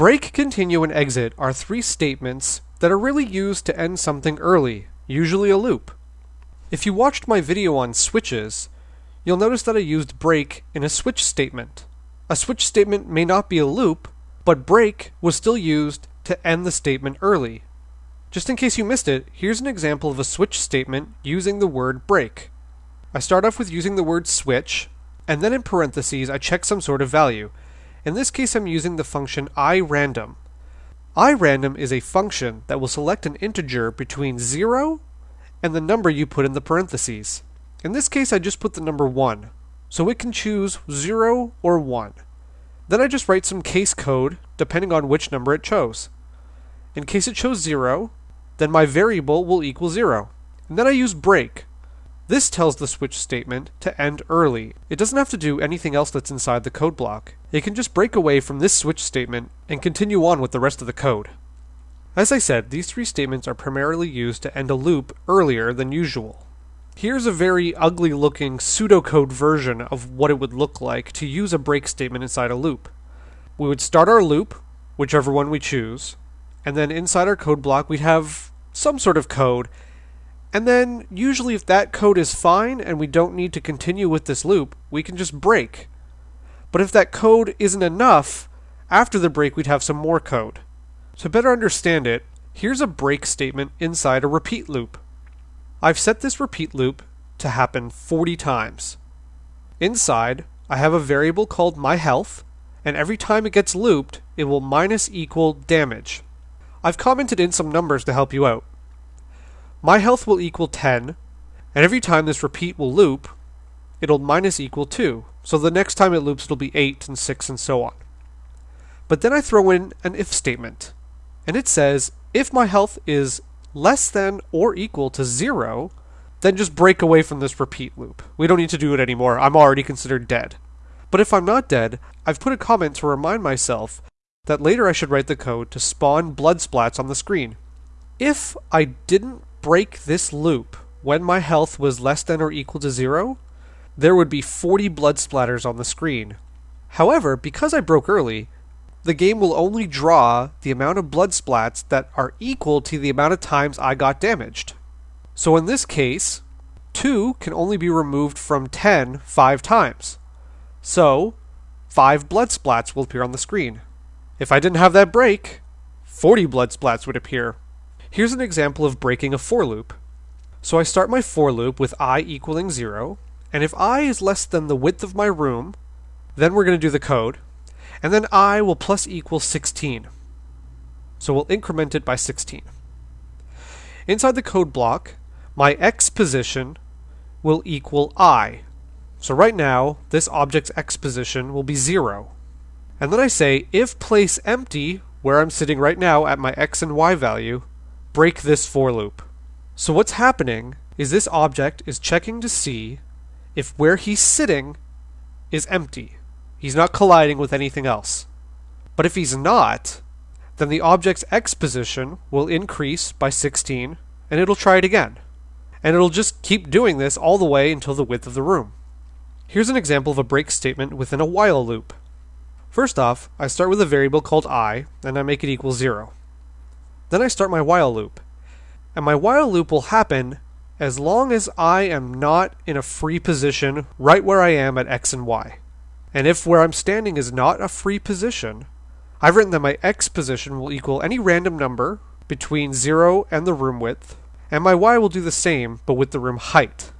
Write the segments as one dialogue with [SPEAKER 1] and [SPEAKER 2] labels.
[SPEAKER 1] Break, continue, and exit are three statements that are really used to end something early, usually a loop. If you watched my video on switches, you'll notice that I used break in a switch statement. A switch statement may not be a loop, but break was still used to end the statement early. Just in case you missed it, here's an example of a switch statement using the word break. I start off with using the word switch, and then in parentheses I check some sort of value. In this case I'm using the function irandom. irandom is a function that will select an integer between 0 and the number you put in the parentheses. In this case I just put the number 1, so it can choose 0 or 1. Then I just write some case code depending on which number it chose. In case it chose 0, then my variable will equal 0. And then I use break. This tells the switch statement to end early. It doesn't have to do anything else that's inside the code block. It can just break away from this switch statement and continue on with the rest of the code. As I said, these three statements are primarily used to end a loop earlier than usual. Here's a very ugly looking pseudocode version of what it would look like to use a break statement inside a loop. We would start our loop, whichever one we choose, and then inside our code block we'd have some sort of code. And then, usually, if that code is fine and we don't need to continue with this loop, we can just break. But if that code isn't enough, after the break, we'd have some more code. To better understand it, here's a break statement inside a repeat loop. I've set this repeat loop to happen 40 times. Inside, I have a variable called my health, and every time it gets looped, it will minus equal damage. I've commented in some numbers to help you out. My health will equal 10, and every time this repeat will loop, it'll minus equal 2. So the next time it loops, it'll be 8 and 6 and so on. But then I throw in an if statement, and it says if my health is less than or equal to 0, then just break away from this repeat loop. We don't need to do it anymore. I'm already considered dead. But if I'm not dead, I've put a comment to remind myself that later I should write the code to spawn blood splats on the screen. If I didn't break this loop when my health was less than or equal to zero, there would be 40 blood splatters on the screen. However, because I broke early, the game will only draw the amount of blood splats that are equal to the amount of times I got damaged. So in this case, 2 can only be removed from 10 5 times. So, 5 blood splats will appear on the screen. If I didn't have that break, 40 blood splats would appear. Here's an example of breaking a for loop. So I start my for loop with i equaling 0, and if i is less than the width of my room, then we're going to do the code, and then i will plus equal 16. So we'll increment it by 16. Inside the code block, my x position will equal i. So right now, this object's x position will be 0. And then I say if place empty, where I'm sitting right now at my x and y value, break this for loop. So what's happening is this object is checking to see if where he's sitting is empty. He's not colliding with anything else. But if he's not, then the object's x position will increase by 16 and it'll try it again. And it'll just keep doing this all the way until the width of the room. Here's an example of a break statement within a while loop. First off, I start with a variable called i, and I make it equal 0. Then I start my while loop. And my while loop will happen as long as I am not in a free position right where I am at x and y. And if where I'm standing is not a free position, I've written that my x position will equal any random number between 0 and the room width, and my y will do the same but with the room height.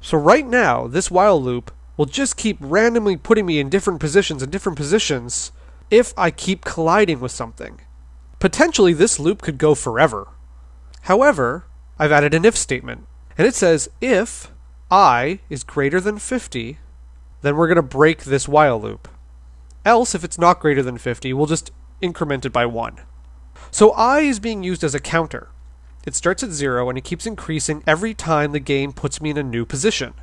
[SPEAKER 1] So right now, this while loop will just keep randomly putting me in different positions and different positions if I keep colliding with something. Potentially, this loop could go forever. However, I've added an if statement, and it says if i is greater than 50, then we're going to break this while loop. Else, if it's not greater than 50, we'll just increment it by 1. So i is being used as a counter. It starts at 0 and it keeps increasing every time the game puts me in a new position.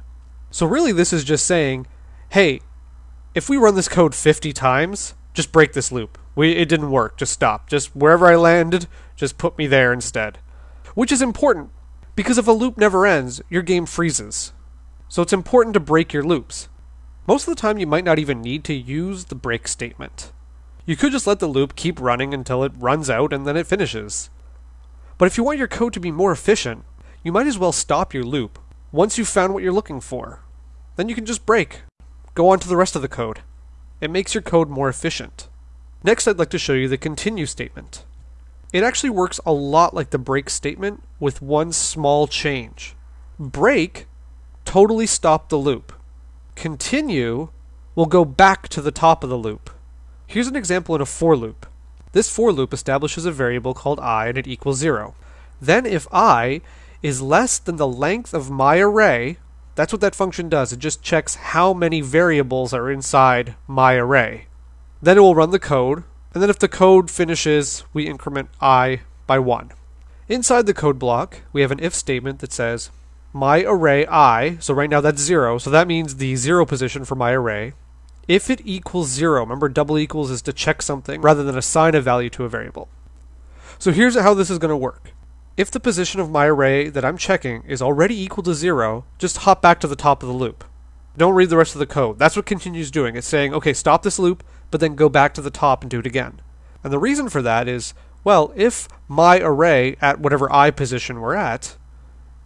[SPEAKER 1] So really this is just saying, hey, if we run this code 50 times, just break this loop. We, it didn't work. Just stop. Just wherever I landed, just put me there instead. Which is important, because if a loop never ends, your game freezes. So it's important to break your loops. Most of the time, you might not even need to use the break statement. You could just let the loop keep running until it runs out and then it finishes. But if you want your code to be more efficient, you might as well stop your loop once you've found what you're looking for. Then you can just break. Go on to the rest of the code. It makes your code more efficient. Next, I'd like to show you the continue statement. It actually works a lot like the break statement with one small change. Break totally stop the loop. Continue will go back to the top of the loop. Here's an example in a for loop. This for loop establishes a variable called i and it equals 0. Then if i is less than the length of my array, that's what that function does. It just checks how many variables are inside my array. Then it will run the code, and then if the code finishes, we increment i by 1. Inside the code block, we have an if statement that says my array i, so right now that's 0, so that means the 0 position for my array, if it equals 0, remember double equals is to check something rather than assign a value to a variable. So here's how this is going to work. If the position of my array that I'm checking is already equal to 0, just hop back to the top of the loop. Don't read the rest of the code. That's what continues doing. It's saying, okay, stop this loop, but then go back to the top and do it again. And the reason for that is, well, if my array at whatever i position we're at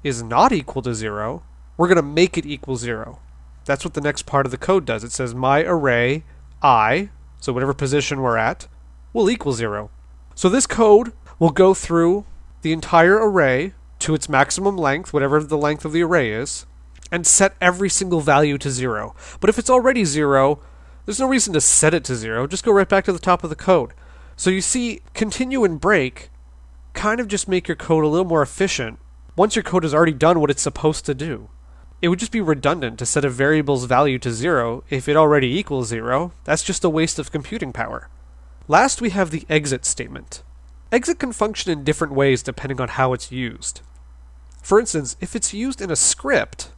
[SPEAKER 1] is not equal to 0, we're going to make it equal 0. That's what the next part of the code does. It says my array i, so whatever position we're at, will equal 0. So this code will go through the entire array to its maximum length, whatever the length of the array is, and set every single value to 0. But if it's already 0, there's no reason to set it to 0. Just go right back to the top of the code. So you see, continue and break kind of just make your code a little more efficient once your code has already done what it's supposed to do. It would just be redundant to set a variable's value to zero if it already equals zero. That's just a waste of computing power. Last, we have the exit statement. Exit can function in different ways depending on how it's used. For instance, if it's used in a script,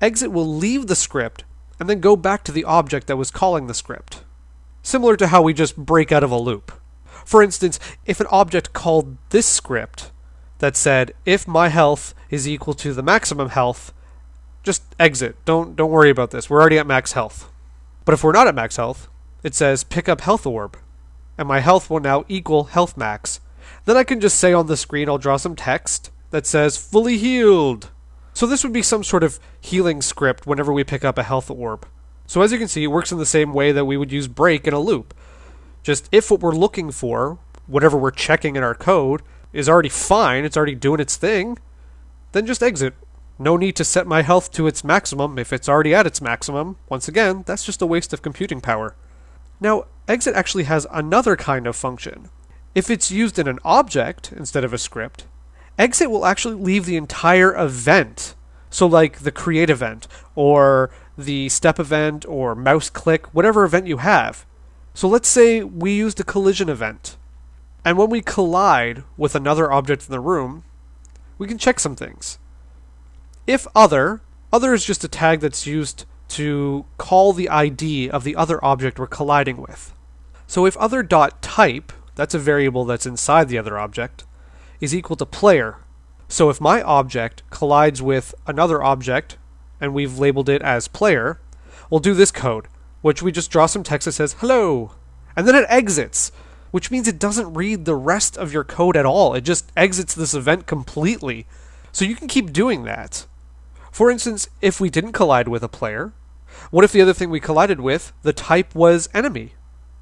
[SPEAKER 1] exit will leave the script and then go back to the object that was calling the script. Similar to how we just break out of a loop. For instance, if an object called this script that said if my health is equal to the maximum health, just exit. Don't don't worry about this. We're already at max health. But if we're not at max health, it says pick up health orb, and my health will now equal health max. Then I can just say on the screen, I'll draw some text that says fully healed. So this would be some sort of healing script whenever we pick up a health orb. So as you can see, it works in the same way that we would use break in a loop. Just if what we're looking for, whatever we're checking in our code, is already fine, it's already doing its thing, then just exit. No need to set my health to its maximum if it's already at its maximum. Once again, that's just a waste of computing power. Now, exit actually has another kind of function. If it's used in an object instead of a script, exit will actually leave the entire event. So, like the create event, or the step event, or mouse click, whatever event you have. So, let's say we used a collision event. And when we collide with another object in the room, we can check some things. If other, other is just a tag that's used to call the ID of the other object we're colliding with. So if other dot type, that's a variable that's inside the other object, is equal to player. So if my object collides with another object, and we've labeled it as player, we'll do this code, which we just draw some text that says hello, and then it exits which means it doesn't read the rest of your code at all. It just exits this event completely. So you can keep doing that. For instance, if we didn't collide with a player, what if the other thing we collided with, the type was enemy?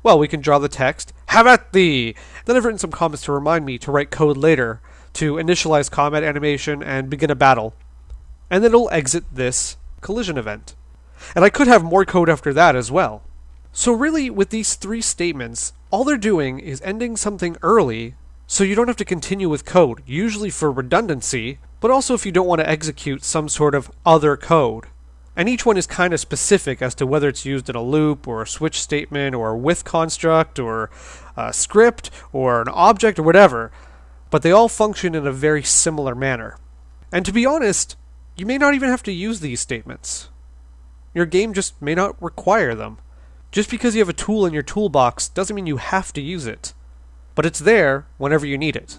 [SPEAKER 1] Well, we can draw the text, have at thee! Then I've written some comments to remind me to write code later to initialize combat animation and begin a battle. And then it'll exit this collision event. And I could have more code after that as well. So really, with these three statements, all they're doing is ending something early so you don't have to continue with code, usually for redundancy, but also if you don't want to execute some sort of other code. And each one is kind of specific as to whether it's used in a loop or a switch statement or a with construct or a script or an object or whatever, but they all function in a very similar manner. And to be honest, you may not even have to use these statements. Your game just may not require them. Just because you have a tool in your toolbox doesn't mean you have to use it, but it's there whenever you need it.